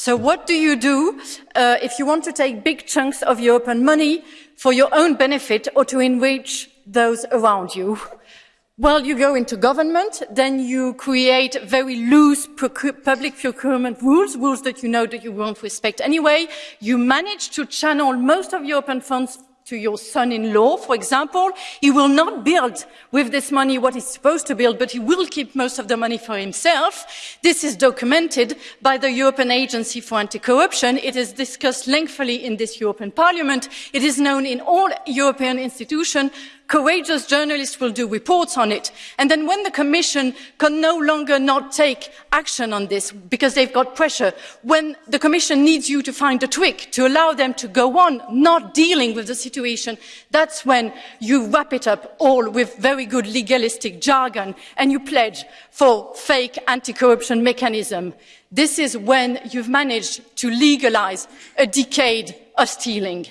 So what do you do uh, if you want to take big chunks of European money for your own benefit or to enrich those around you? Well, you go into government, then you create very loose public procurement rules, rules that you know that you won't respect anyway. You manage to channel most of European funds to your son-in-law, for example, he will not build with this money what he's supposed to build, but he will keep most of the money for himself. This is documented by the European Agency for Anti-Corruption. It is discussed lengthily in this European Parliament. It is known in all European institutions courageous journalists will do reports on it. And then when the Commission can no longer not take action on this because they've got pressure, when the Commission needs you to find a trick to allow them to go on not dealing with the situation, that's when you wrap it up all with very good legalistic jargon and you pledge for fake anti-corruption mechanism. This is when you've managed to legalize a decade of stealing.